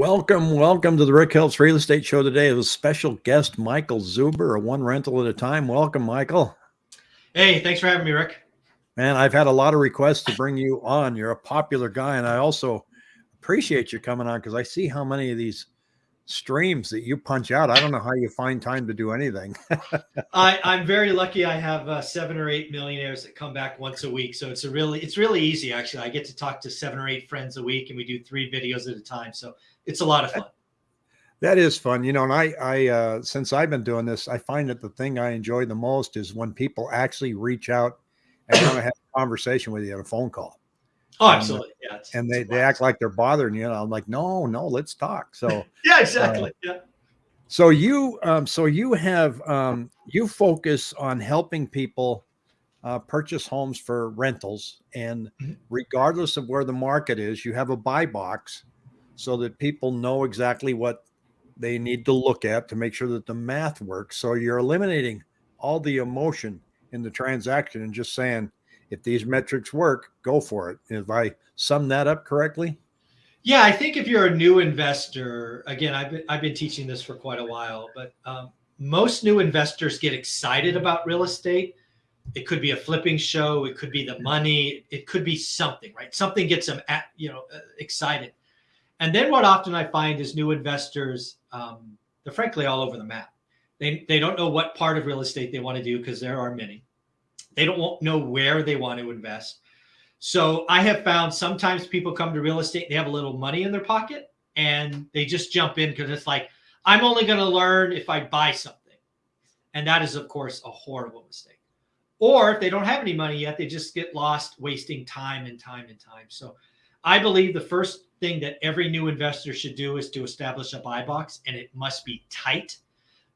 Welcome, welcome to the Rick Helps Real Estate Show today with special guest Michael Zuber, a one rental at a time. Welcome, Michael. Hey, thanks for having me, Rick. Man, I've had a lot of requests to bring you on. You're a popular guy, and I also appreciate you coming on because I see how many of these streams that you punch out. I don't know how you find time to do anything. I, I'm very lucky. I have uh, seven or eight millionaires that come back once a week, so it's a really it's really easy. Actually, I get to talk to seven or eight friends a week, and we do three videos at a time. So it's a lot of fun. That is fun, you know. And I, I, uh, since I've been doing this, I find that the thing I enjoy the most is when people actually reach out and want to have a conversation with you on a phone call. Oh, absolutely. Yeah. It's, and they, they act like they're bothering you. And I'm like, no, no, let's talk. So yeah, exactly. Uh, yeah. So you, um, so you have, um, you focus on helping people uh, purchase homes for rentals, and mm-hmm. regardless of where the market is, you have a buy box so that people know exactly what they need to look at to make sure that the math works. So you're eliminating all the emotion in the transaction and just saying, if these metrics work, go for it. If I sum that up correctly? Yeah, I think if you're a new investor, again, I've been, I've been teaching this for quite a while, but um, most new investors get excited about real estate. It could be a flipping show. It could be the money. It could be something, right? Something gets them, at, you know, uh, excited. And then what often I find is new investors, um, they're frankly all over the map. They, they don't know what part of real estate they want to do because there are many. They don't know where they want to invest. So I have found sometimes people come to real estate, they have a little money in their pocket and they just jump in because it's like, I'm only going to learn if I buy something. And that is, of course, a horrible mistake. Or if they don't have any money yet, they just get lost wasting time and time and time. So I believe the first thing that every new investor should do is to establish a buy box and it must be tight.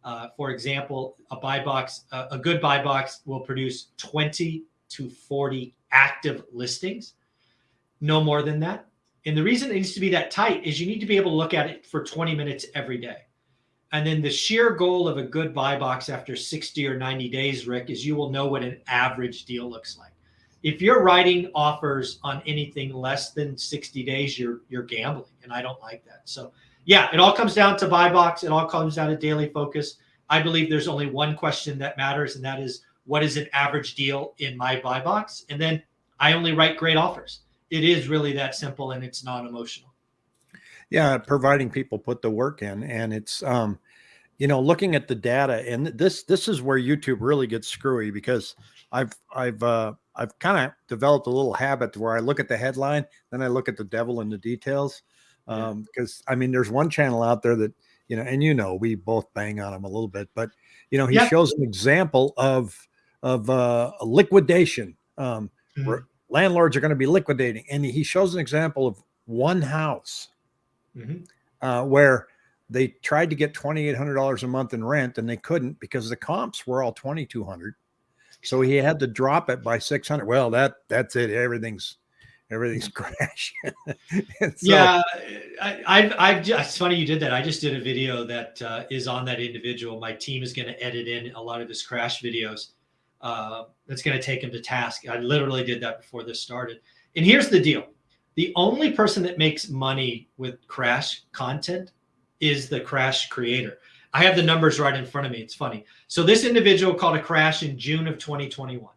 Uh, for example, a buy box, uh, a good buy box will produce 20 to 40 active listings, no more than that. And the reason it needs to be that tight is you need to be able to look at it for 20 minutes every day. And then the sheer goal of a good buy box after 60 or 90 days, Rick, is you will know what an average deal looks like if you're writing offers on anything less than 60 days, you're you're gambling, and I don't like that. So yeah, it all comes down to buy box. It all comes down to daily focus. I believe there's only one question that matters, and that is what is an average deal in my buy box? And then I only write great offers. It is really that simple, and it's non-emotional. Yeah, providing people put the work in, and it's um, you know, looking at the data, and this this is where YouTube really gets screwy because I've I've uh, I've kind of developed a little habit where I look at the headline, then I look at the devil in the details. Um, because I mean, there's one channel out there that you know, and you know, we both bang on him a little bit, but you know, he yep. shows an example of of uh, liquidation. Um, mm-hmm. where landlords are going to be liquidating, and he shows an example of one house mm-hmm. uh, where they tried to get twenty eight hundred dollars a month in rent, and they couldn't because the comps were all twenty two hundred so he had to drop it by 600. Well, that that's it. Everything's everything's crashing. so, yeah, I, I've, I've just, it's funny you did that. I just did a video that uh, is on that individual. My team is going to edit in a lot of his crash videos. Uh, that's going to take him to task. I literally did that before this started. And here's the deal. The only person that makes money with crash content is the crash creator. I have the numbers right in front of me. It's funny. So this individual called a crash in June of 2021.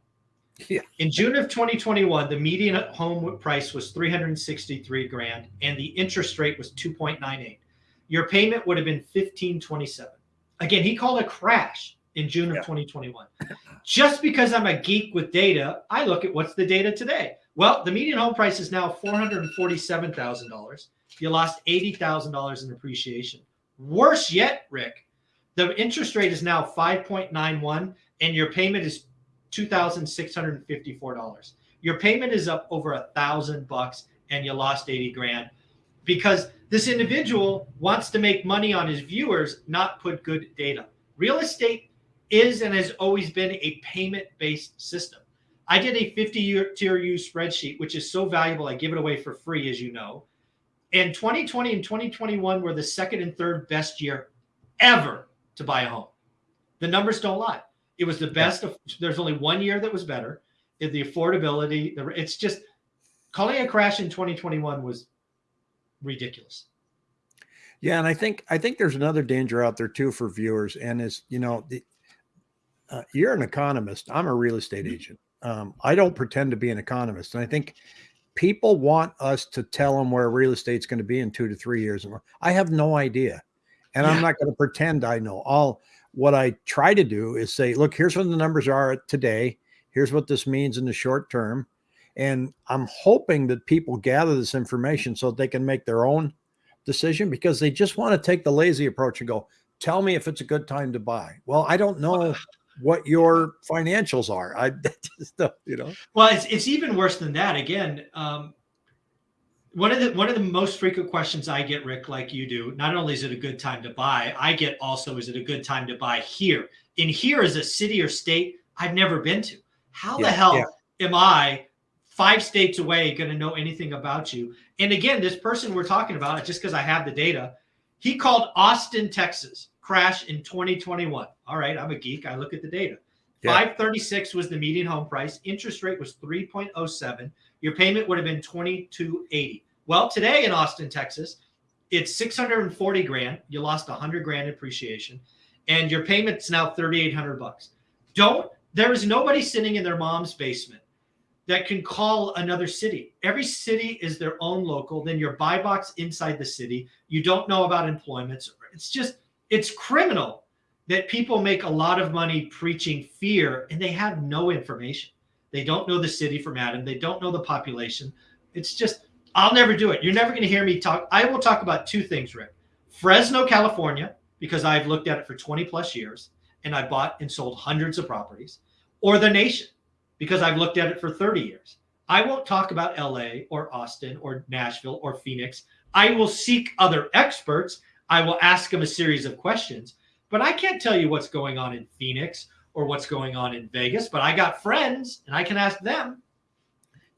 Yeah. In June of 2021, the median home price was 363 grand and the interest rate was 2.98. Your payment would have been 1527. Again, he called a crash in June of yeah. 2021. Just because I'm a geek with data, I look at what's the data today. Well, the median home price is now $447,000. You lost $80,000 in appreciation. Worse yet, Rick, the interest rate is now 5.91 and your payment is $2,654. Your payment is up over a thousand bucks and you lost 80 grand because this individual wants to make money on his viewers, not put good data. Real estate is and has always been a payment-based system. I did a 50 tier use spreadsheet, which is so valuable. I give it away for free, as you know. And 2020 and 2021 were the second and third best year ever to buy a home. The numbers don't lie. It was the best. Of, there's only one year that was better. The affordability, the, it's just calling a crash in 2021 was ridiculous. Yeah, and I think I think there's another danger out there too for viewers, and is you know the, uh, you're an economist. I'm a real estate Mhm. agent. Um, I don't pretend to be an economist, and I think people want us to tell them where real estate's going to be in two to three years. I have no idea, and I'm not going to pretend I know. All what I try to do is say, look, here's what the numbers are today. Here's what this means in the short term, and I'm hoping that people gather this information so they can make their own decision because they just want to take the lazy approach and go, tell me if it's a good time to buy. Well, I don't know what your financials are. I just, don't, you know. Well, it's it's even worse than that. Again, um, one of the one of the most frequent questions I get, Rick, like you do, not only is it a good time to buy, I get also is it a good time to buy here? In here is a city or state I've never been to. How the hell yeah. am I five states away going to know anything about you? And again, this person we're talking about, just because I have the data, he called Austin, Texas, crash in 2021. All right, I'm a geek. I look at the data. Yeah. 536 was the median home price. Interest rate was 3.07. Your payment would have been 2280. Well, today in Austin, Texas, it's 640 grand. You lost 100 grand appreciation, and your payment's now 3,800 bucks. Don't. There is nobody sitting in their mom's basement that can call another city. Every city is their own local. Then your buy box inside the city. You don't know about employments. It's just it's criminal that people make a lot of money preaching fear and they have no information. They don't know the city from Adam. They don't know the population. It's just, I'll never do it. You're never going to hear me talk. I will talk about two things, Rick Fresno, California, because I've looked at it for 20 plus years and I bought and sold hundreds of properties, or the nation, because I've looked at it for 30 years. I won't talk about LA or Austin or Nashville or Phoenix. I will seek other experts. I will ask them a series of questions but I can't tell you what's going on in Phoenix or what's going on in Vegas. But I got friends and I can ask them.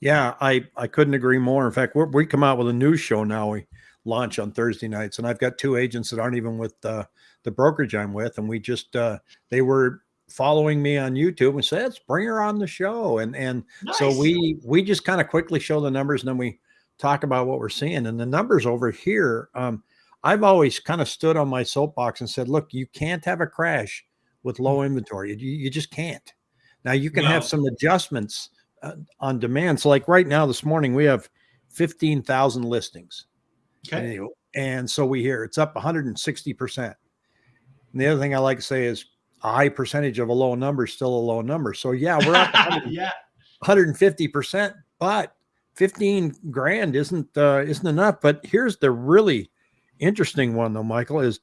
Yeah, I I couldn't agree more. In fact, we're, we come out with a news show now. We launch on Thursday nights, and I've got two agents that aren't even with uh, the brokerage I'm with, and we just uh, they were following me on YouTube and said, "Let's bring her on the show." And and Nice. so we we just kind of quickly show the numbers, and then we talk about what we're seeing. And the numbers over here, um, I've always kind of stood on my soapbox and said, "Look, you can't have a crash with low inventory. You, you just can't." Now you can have some adjustments uh, on demand. So, like right now, this morning, we have 15,000 listings. Okay. And, and so we hear it's up 160%. And the other thing I like to say is a high percentage of a low number is still a low number. So, yeah, we're up 100 yeah. 150%, but 15 grand isn't uh, isn't enough. But here's the really interesting one though, Michael, is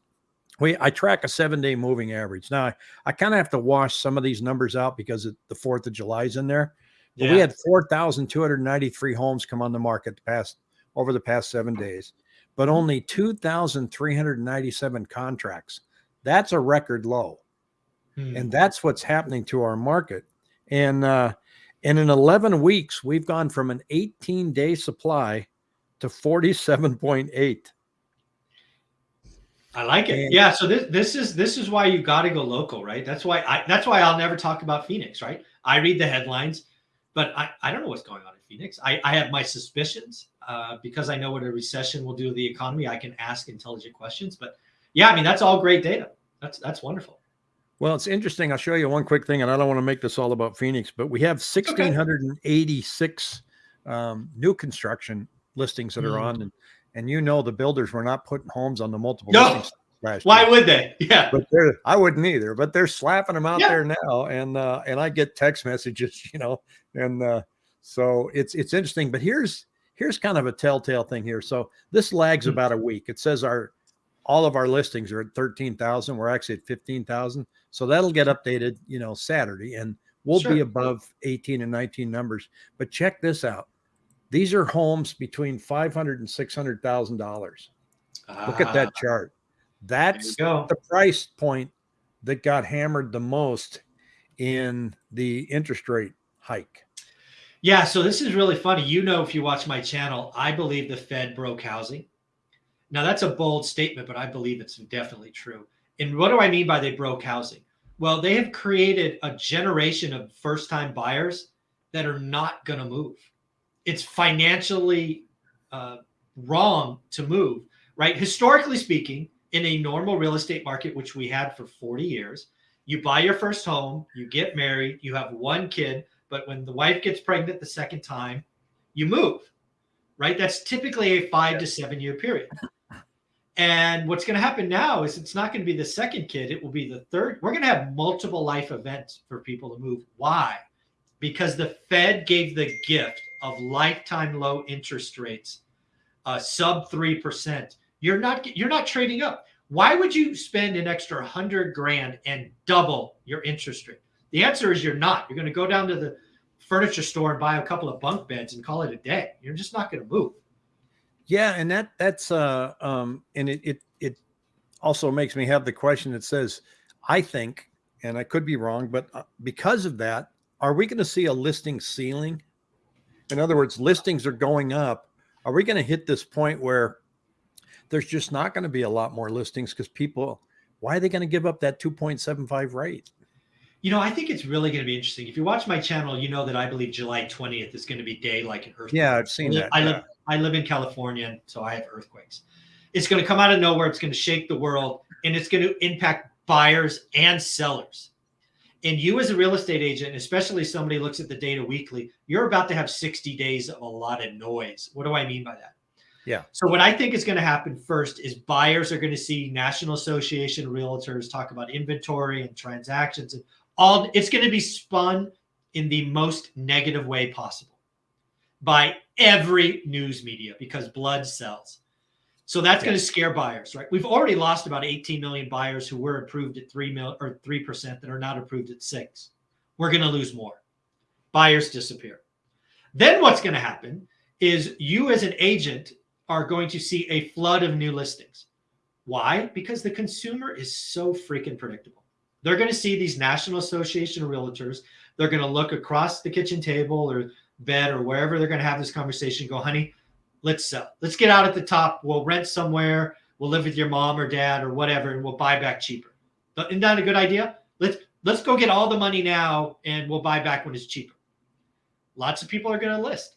we I track a seven day moving average. Now I, I kind of have to wash some of these numbers out because it, the fourth of July is in there. But we had 4,293 homes come on the market the past over the past seven days, but only 2,397 contracts. That's a record low Hmm. and that's what's happening to our market. And uh, and in 11 weeks, we've gone from an 18 day supply to 47.8. I like it. And- Yeah. So this this is this is why you got to go local, right? That's why I that's why I'll never talk about Phoenix, right? I read the headlines, but I, I don't know what's going on in Phoenix. I, I have my suspicions uh, because I know what a recession will do to the economy. I can ask intelligent questions, but yeah, I mean that's all great data. That's that's wonderful. Well, it's interesting. I'll show you one quick thing, and I don't want to make this all about Phoenix, but we have 1,686 um, new construction listings that are Mm. on, and and you know the builders were not putting homes on the multiple No. listings last Why would they? Yeah. but they're I wouldn't either, but they're slapping them out Yeah. there now, and uh, and I get text messages, you know, and uh, so it's it's interesting. But here's here's kind of a telltale thing here. So this lags Hmm. about a week. It says our all of our listings are at thirteen thousand. We're actually at fifteen thousand, so that'll get updated, you know, Saturday, and we'll be above eighteen and nineteen numbers. But check this out. These are homes between five hundred and six hundred thousand dollars. Look at that Ah, chart. That's the price point that got hammered the most in the interest rate hike. Yeah, so this is really funny. You know, if you watch my channel, I believe the Fed broke housing. Now, that's a bold statement, but I believe it's definitely true. And what do I mean by they broke housing? Well, they have created a generation of first time buyers that are not going to move. It's financially uh, wrong to move. right? Historically speaking, in a normal real estate market, which we had for 40 years, you buy your first home, you get married, you have one kid, but when the wife gets pregnant the second time, you move, right? That's typically a five to seven year period. And what's going to happen now is it's not going to be the second kid, it will be the third. We're going to have multiple life events for people to move. Why? Because the Fed gave the gift of lifetime low interest rates, uh, sub 3%. You're not you're not trading up. Why would you spend an extra 100 grand and double your interest rate? The answer is you're not. You're going to go down to the furniture store and buy a couple of bunk beds and call it a day. You're just not going to move. Yeah, and that that's uh um and it it it also makes me have the question that says I think and I could be wrong, but uh, because of that, are we going to see a listing ceiling? In other words, listings are going up. Are we going to hit this point where there's just not going to be a lot more listings because people why are they going to give up that 2.75 rate? You know, I think it's really going to be interesting. If you watch my channel, you know that I believe July 20th is going to be day like an earthquake. Yeah, I've seen I live, that. I yeah. live I live in California, so I have earthquakes. It's going to come out of nowhere. It's going to shake the world, and it's going to impact buyers and sellers. And you, as a real estate agent, especially somebody looks at the data weekly, you're about to have 60 days of a lot of noise. What do I mean by that? Yeah. So what I think is going to happen first is buyers are going to see National Association of Realtors talk about inventory and transactions and all. It's going to be spun in the most negative way possible by every news media because blood sells. So that's going to scare buyers, right? We've already lost about 18 million buyers who were approved at three mil or three percent that are not approved at six. We're going to lose more. Buyers disappear. Then what's going to happen is you as an agent are going to see a flood of new listings. Why? Because the consumer is so freaking predictable. They're going to see these National Association of Realtors. They're going to look across the kitchen table or bed or wherever they're going to have this conversation. Go, honey, let's sell. Let's get out at the top. We'll rent somewhere. We'll live with your mom or dad or whatever, and we'll buy back cheaper. Isn't that a good idea? Let's let's go get all the money now, and we'll buy back when it's cheaper. Lots of people are going to list.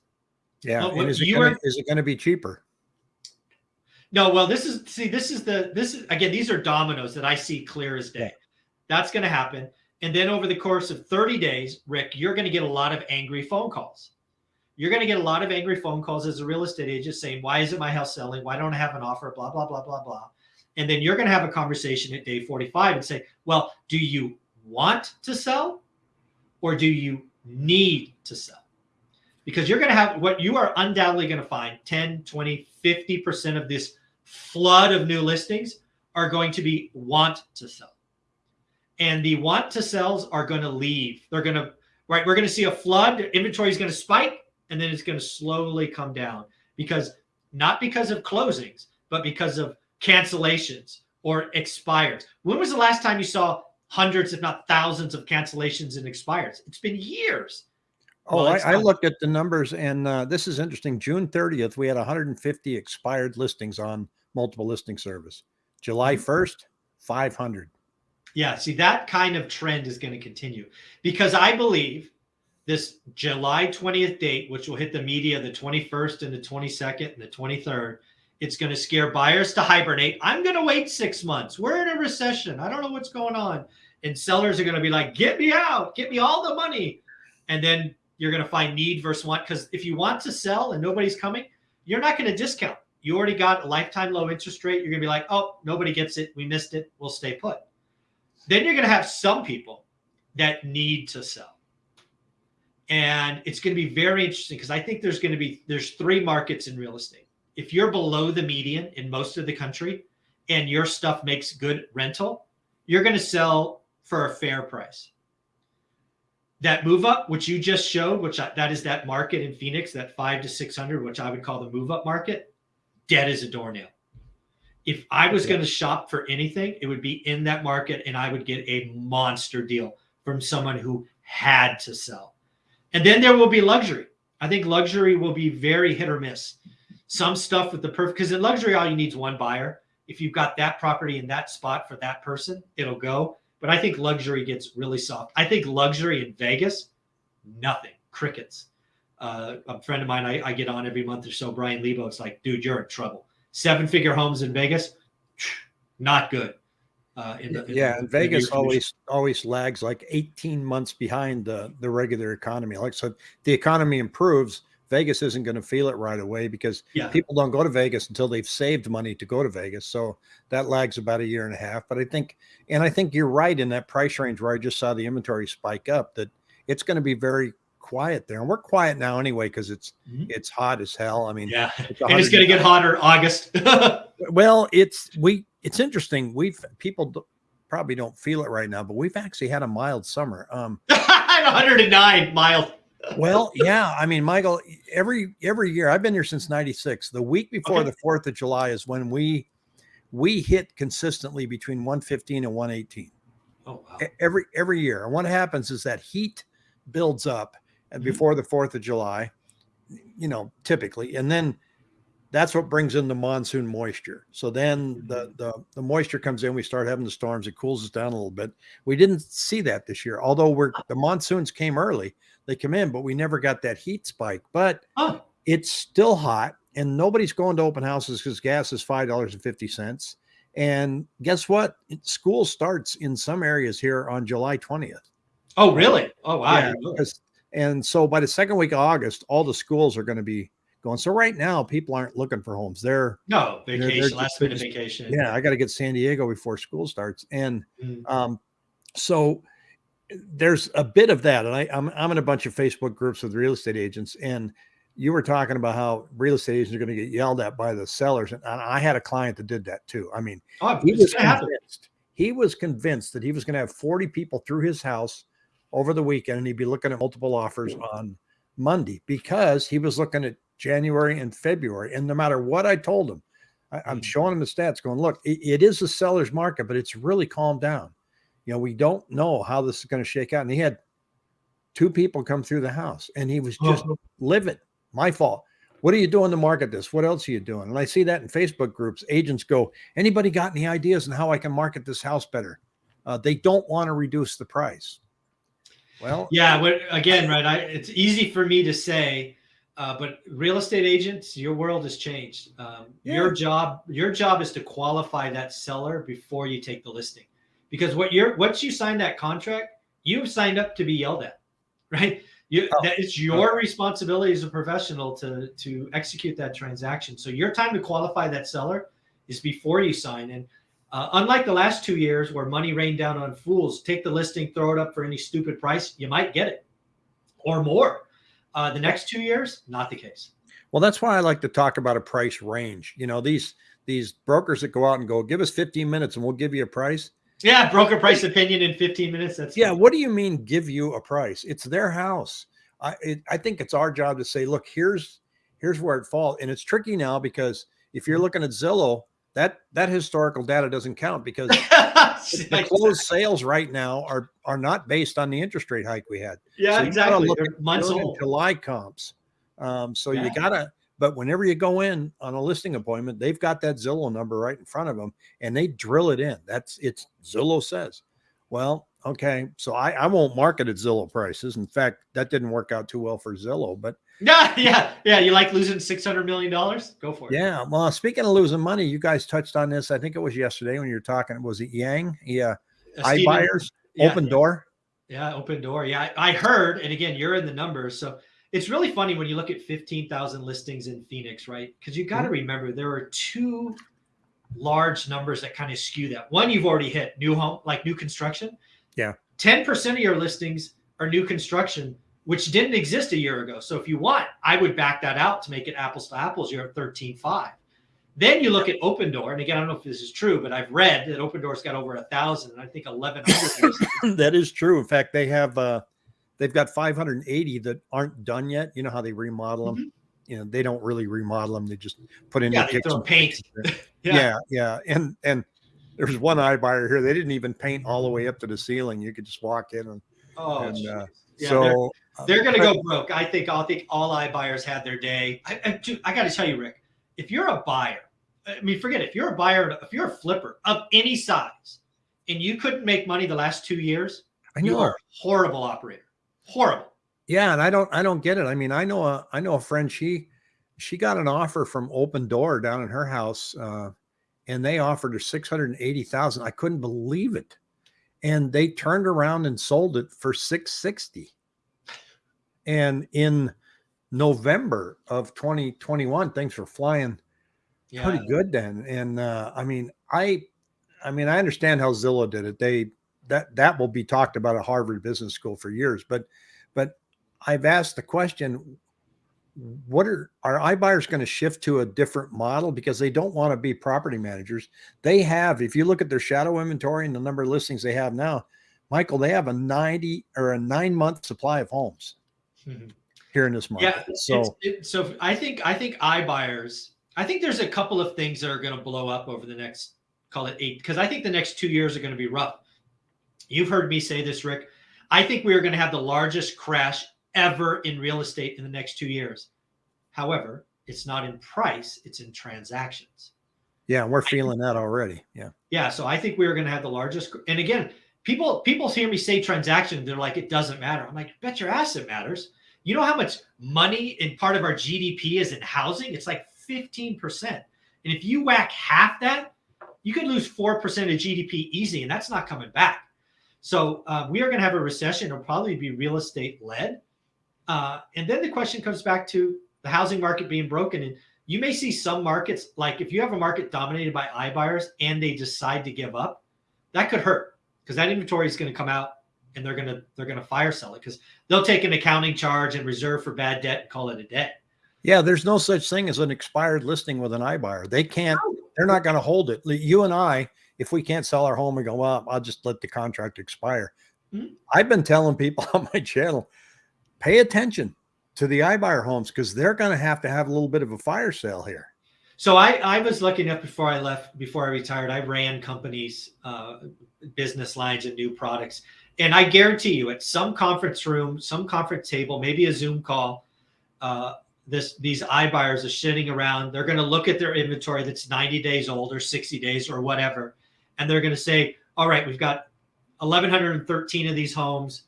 Yeah. And is it, gonna, are- is it going to be cheaper? No, well, this is see, this is the this is again, these are dominoes that I see clear as day. That's going to happen. And then over the course of 30 days, Rick, you're going to get a lot of angry phone calls. You're going to get a lot of angry phone calls as a real estate agent saying, Why isn't my house selling? Why don't I have an offer? Blah, blah, blah, blah, blah. And then you're going to have a conversation at day 45 and say, Well, do you want to sell or do you need to sell? Because you're going to have what you are undoubtedly going to find 10, 20, 50% of this flood of new listings are going to be want to sell. And the want to sells are going to leave. They're going to, right? We're going to see a flood. Inventory is going to spike and then it's going to slowly come down because not because of closings, but because of cancellations or expires. When was the last time you saw hundreds, if not thousands, of cancellations and expires? It's been years. Oh, Well, I, I looked at the numbers, and uh, this is interesting. June 30th, we had 150 expired listings on multiple listing service. July Mm-hmm. 1st, 500. Yeah, see, that kind of trend is going to continue because I believe this July 20th date, which will hit the media the 21st and the 22nd and the 23rd, it's going to scare buyers to hibernate. I'm going to wait six months. We're in a recession. I don't know what's going on. And sellers are going to be like, get me out, get me all the money. And then you're going to find need versus want. Because if you want to sell and nobody's coming, you're not going to discount. You already got a lifetime low interest rate. You're going to be like, oh, nobody gets it. We missed it. We'll stay put. Then you're going to have some people that need to sell. And it's going to be very interesting because I think there's going to be there's three markets in real estate. If you're below the median in most of the country and your stuff makes good rental, you're going to sell for a fair price. That move up, which you just showed, which I, that is that market in Phoenix, that five to 600, which I would call the move up market, dead as a doornail. If I was Yeah. going to shop for anything, it would be in that market and I would get a monster deal from someone who had to sell. And then there will be luxury. I think luxury will be very hit or miss. Some stuff with the perfect, because in luxury, all you need is one buyer. If you've got that property in that spot for that person, it'll go. But I think luxury gets really soft. I think luxury in Vegas, nothing, crickets. Uh, a friend of mine I, I get on every month or so, Brian Lebo. It's like, dude, you're in trouble. seven figure homes in Vegas, not good. Uh, in the, in yeah, the, and Vegas always always lags like 18 months behind the the regular economy. Like so, the economy improves. Vegas isn't going to feel it right away because yeah. people don't go to Vegas until they've saved money to go to Vegas. So that lags about a year and a half. But I think, and I think you're right in that price range where I just saw the inventory spike up that it's going to be very quiet there. And we're quiet now anyway because it's mm-hmm. it's hot as hell. I mean, yeah, it's and it's going to get hotter August. well, it's we it's interesting. We've people probably don't feel it right now, but we've actually had a mild summer. Um, 109 mild. well, yeah. I mean, Michael, every every year I've been here since '96. The week before okay. the Fourth of July is when we we hit consistently between 115 and 118. Oh, wow. Every every year. And what happens is that heat builds up mm-hmm. before the 4th of July, you know, typically. And then that's what brings in the monsoon moisture. So then the, mm-hmm. the the moisture comes in, we start having the storms, it cools us down a little bit. We didn't see that this year, although we're the monsoons came early, they come in, but we never got that heat spike. But oh. it's still hot, and nobody's going to open houses because gas is five dollars and fifty cents. And guess what? School starts in some areas here on July 20th. Oh, really? Oh, wow. Yeah, and so by the second week of August, all the schools are going to be going. So right now, people aren't looking for homes. They're no vacation, they're, they're last minute vacation. Yeah, I got to get San Diego before school starts, and mm. um, so there's a bit of that. And I, I'm I'm in a bunch of Facebook groups with real estate agents, and you were talking about how real estate agents are going to get yelled at by the sellers, and I had a client that did that too. I mean, oh, he was convinced. He was convinced that he was going to have 40 people through his house over the weekend, and he'd be looking at multiple offers on Monday because he was looking at January and February. And no matter what I told him, I, am mm. showing him the stats going, look, it, it is a seller's market, but it's really calmed down. You know, we don't know how this is going to shake out. And he had two people come through the house and he was just oh. livid. My fault. What are you doing to market this? What else are you doing? And I see that in Facebook groups. Agents go, anybody got any ideas on how I can market this house better? Uh, they don't want to reduce the price. Well, yeah. But again, right? I, it's easy for me to say, uh, but real estate agents, your world has changed. Um, yeah. Your job, your job is to qualify that seller before you take the listing, because what you're once you sign that contract, you've signed up to be yelled at, right? You, oh. that it's your responsibility as a professional to to execute that transaction. So your time to qualify that seller is before you sign. And uh, unlike the last two years where money rained down on fools, take the listing, throw it up for any stupid price, you might get it or more. Uh, the next two years, not the case. Well, that's why I like to talk about a price range. You know, these these brokers that go out and go, give us 15 minutes and we'll give you a price. Yeah, broker price opinion in 15 minutes. That's yeah. What do you mean give you a price? It's their house. I it, I think it's our job to say, look, here's here's where it falls, and it's tricky now because if you're looking at Zillow, that that historical data doesn't count because the closed sales right now are are not based on the interest rate hike we had. Yeah, so exactly. Look at months old. July comps. Um, so yeah. you gotta. But whenever you go in on a listing appointment, they've got that Zillow number right in front of them, and they drill it in. That's it's Zillow says. Well, okay, so I I won't market at Zillow prices. In fact, that didn't work out too well for Zillow, but yeah, yeah, yeah. You like losing six hundred million dollars? Go for it. Yeah. Well, speaking of losing money, you guys touched on this. I think it was yesterday when you were talking. Was it Yang? Yeah. Uh, iBuyers, yeah, Opendoor. Yeah. yeah, Opendoor. Yeah, I heard. And again, you're in the numbers, so it's really funny when you look at fifteen thousand listings in Phoenix, right? Because you got to mm-hmm. remember there are two large numbers that kind of skew that. One you've already hit, new home, like new construction. Yeah. Ten percent of your listings are new construction which didn't exist a year ago. So if you want, I would back that out to make it apples to apples. You're at 13.5. Then you look at Opendoor, and again, I don't know if this is true, but I've read that Opendoor's got over a thousand, and I think 1,100. that is true. In fact, they have uh, they've got 580 that aren't done yet. You know how they remodel them. Mm-hmm. You know they don't really remodel them; they just put in yeah, the they paint. yeah. yeah, yeah, and and there's one iBuyer here. They didn't even paint all the way up to the ceiling. You could just walk in and. Oh, and, uh, yeah, so they're going to go broke. I think. I think all iBuyers had their day. I, I, I got to tell you, Rick, if you're a buyer, I mean, forget it. If you're a buyer, if you're a flipper of any size, and you couldn't make money the last two years, I know. you are a horrible operator. Horrible. Yeah, and I don't, I don't get it. I mean, I know a, I know a friend. She, she got an offer from Opendoor down in her house, uh, and they offered her six hundred and eighty thousand. I couldn't believe it, and they turned around and sold it for six sixty. And in November of 2021, things were flying Yeah. pretty good then. And uh, I mean, I, I mean, I understand how Zillow did it. They that that will be talked about at Harvard Business School for years. But, but I've asked the question: What are are iBuyers going to shift to a different model because they don't want to be property managers? They have, if you look at their shadow inventory and the number of listings they have now, Michael, they have a ninety or a nine month supply of homes Mhm. here in this market. Yeah. so So, it, so I think I think iBuyers. I think there's a couple of things that are going to blow up over the next call it eight because I think the next two years are going to be rough. You've heard me say this, Rick. I think we are going to have the largest crash ever in real estate in the next two years. However, it's not in price; it's in transactions. yeah, we're feeling that already. Yeah. Yeah, so I think we are going to have the largest. And again, people people hear me say transaction, they're like, it doesn't matter. I'm like, bet your ass it matters. You know how much money in part of our GDP is in housing? It's like 15%. And if you whack half that, you could lose 4% of GDP easy, and that's not coming back. So uh, we are going to have a recession. It'll probably be real estate led. Uh, and then the question comes back to the housing market being broken. And you may see some markets, like if you have a market dominated by iBuyers and they decide to give up, that could hurt because that inventory is going to come out and they're going to they're going to fire sell it because they'll take an accounting charge and reserve for bad debt and call it a day. Yeah, there's no such thing as an expired listing with an iBuyer. They can't, they're not going to hold it. You and I, if we can't sell our home, we go, well, I'll just let the contract expire. Mhm. I've been telling people on my channel, pay attention to the iBuyer homes because they're going to have to have a little bit of a fire sale here. So I, I was lucky enough before I left, before I retired, I ran companies, uh, business lines and new products. And I guarantee you at some conference room, some conference table, maybe a Zoom call, uh, this these iBuyers are sitting around. They're going to look at their inventory that's 90 days old or 60 days or whatever. And they're going to say, all right, we've got 1,113 of these homes.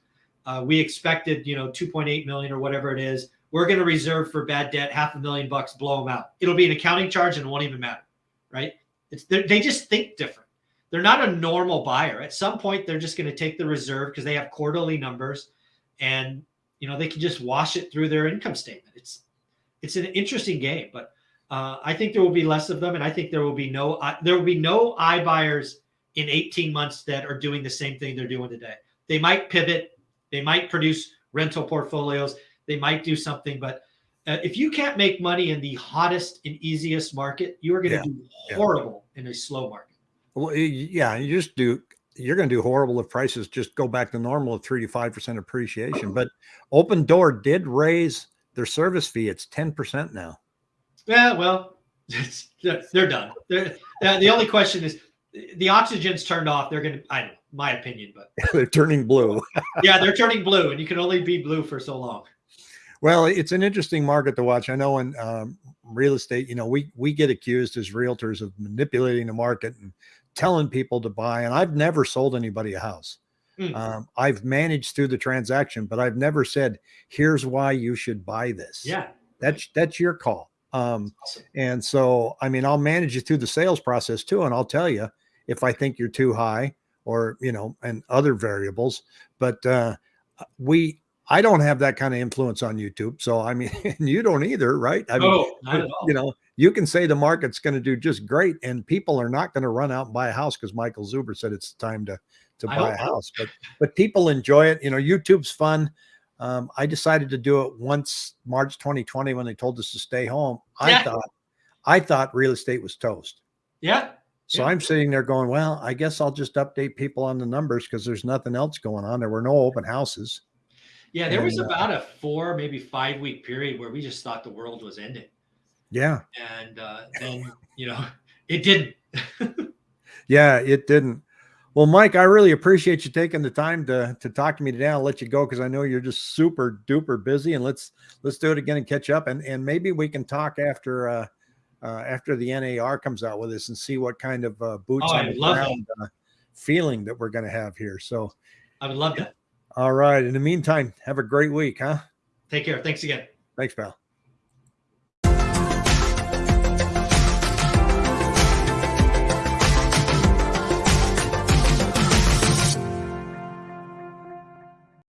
Uh, we expected, you know, 2.8 million or whatever it is. We're going to reserve for bad debt half a million bucks, blow them out. It'll be an accounting charge and it won't even matter, right? It's they just think different. They're not a normal buyer. At some point, they're just going to take the reserve because they have quarterly numbers, and you know they can just wash it through their income statement. It's it's an interesting game, but uh, I think there will be less of them, and I think there will be no uh, there will be no iBuyers in 18 months that are doing the same thing they're doing today. They might pivot, they might produce rental portfolios, they might do something, but uh, if you can't make money in the hottest and easiest market, you are going to Yeah. do Yeah. horrible in a slow market. Well, yeah, you just do. You're going to do horrible if prices just go back to normal of three to five percent appreciation. But Opendoor did raise their service fee. It's ten percent now. Yeah, well, it's, they're, done. They're, uh, the only question is the oxygen's turned off. They're going to, I don't know, my opinion, but They're turning blue. yeah, they're turning blue, and you can only be blue for so long. Well, it's an interesting market to watch. I know in um, real estate, you know, we we get accused as realtors of manipulating the market and telling people to buy. And I've never sold anybody a house. Mm. Um, I've managed through the transaction, but I've never said, "Here's why you should buy this." Yeah, that's that's your call. Um, awesome. and so, I mean, I'll manage you through the sales process too, and I'll tell you if I think you're too high or you know, and other variables. But uh, we I don't have that kind of influence on YouTube. So I mean, you don't either, right? I mean, at all. you know, you can say the market's going to do just great, and people are not going to run out and buy a house because Michael Zuber said it's time to to I buy a house. But but people enjoy it. You know, YouTube's fun. Um, I decided to do it once March 2020 when they told us to stay home. I Yeah. thought I thought real estate was toast. Yeah, So Yeah. I'm sitting there going, well, I guess I'll just update people on the numbers because there's nothing else going on. There were no open houses. yeah. There was And, uh, about a four, maybe five week period where we just thought the world was ending, Yeah. and uh, then you know it didn't. Yeah, it didn't. Well, Mike, I really appreciate you taking the time to to talk to me today. I'll let you go because I know you're just super duper busy, and let's let's do it again and catch up, and and maybe we can talk after uh, uh after the NAR comes out with us and see what kind of uh, boots Oh, on I the that. ground uh, feeling that we're going to have here. So, I would love that. all right. In the meantime, have a great week, huh? Take care. Thanks again. Thanks, pal.